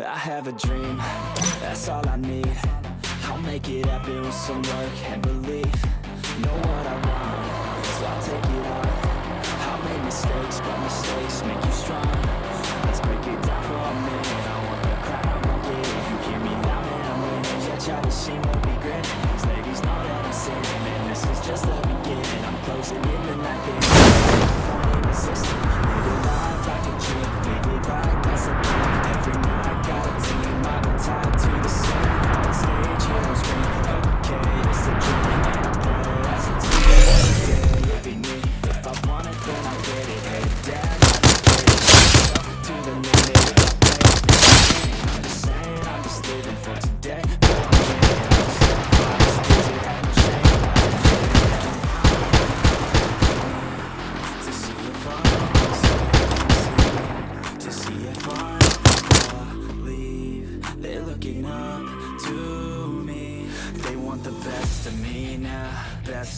I have a dream, that's all I need. I'll make it happen with some work and belief. Know what I want, so I'll take it on. I'll make mistakes, but mistakes make you strong. Let's break it down for a minute. I want the crowd, I won't get it. You hear me loud and I'm winning. Yeah, try to see what we grinning. These ladies know that I'm sinning. Man, this is just the beginning. I'm closing in the night. Point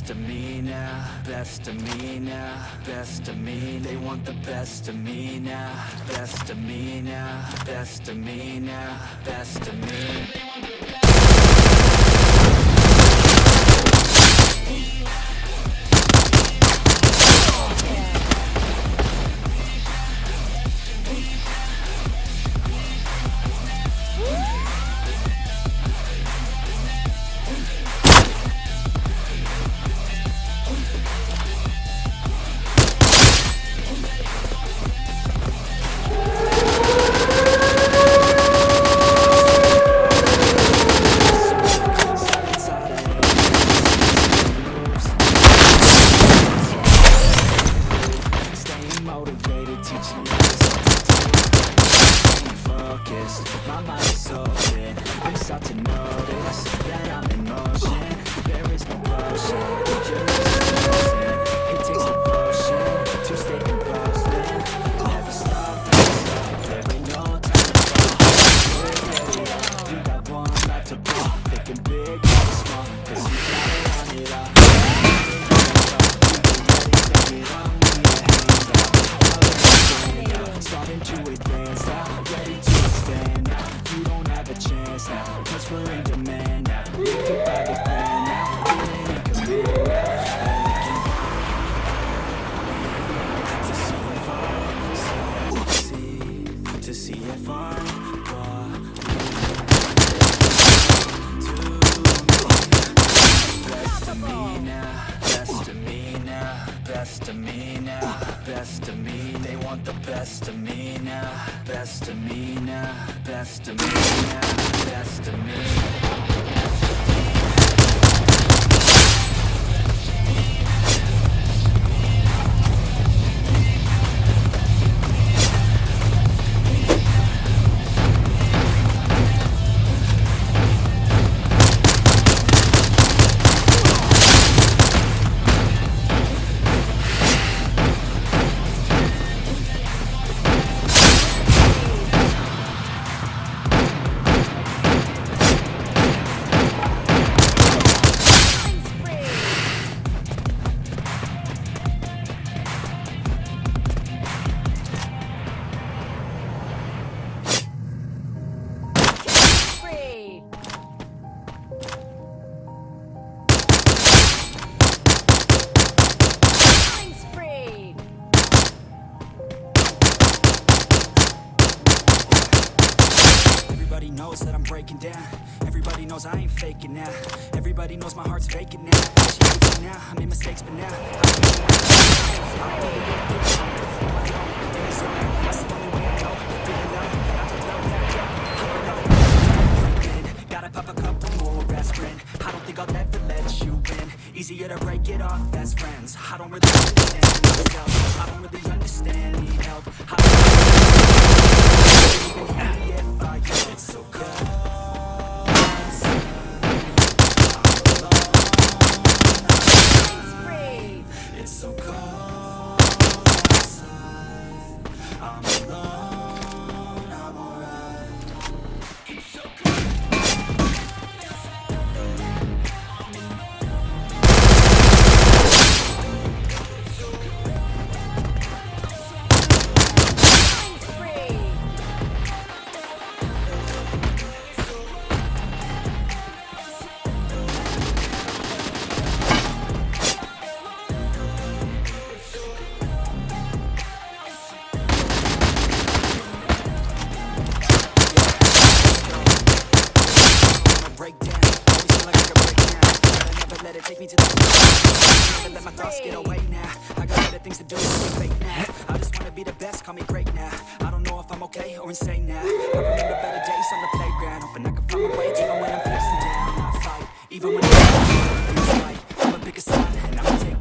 best of me now, best of me now, best of me. They want the best of me now, best of me now, best of me now, best of me. Teaching Staying focused, now, cause we're in demand now. We could buy the plan now, feeling in command now To see if I me now, best of me. They want the best of me now, best of me now, best of me now, best of me. I ain't faking now. Everybody knows my heart's faking now. She hates me now. I made mistakes, but now. Gotta pop a couple more aspirin. I don't think I'll ever let you in. Easier to break it off best friends. I don't really understand myself. I don't really understand. Need help. let's get away now. I got better things to do than fake now. I just wanna be the best, call me great now. I don't know if I'm okay or insane now. I remember better days on the playground, hoping I can find my way even when I'm facing down. I fight, even when I'm. I'ma and take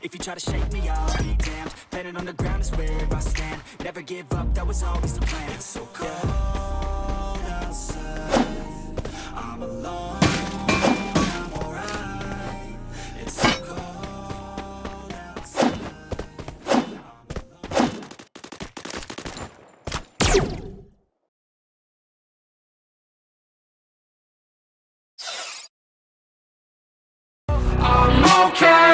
If you try to shake me, I'll be damned. Planet on the ground is where I stand. Never give up, that was always the plan. It's so cold. Okay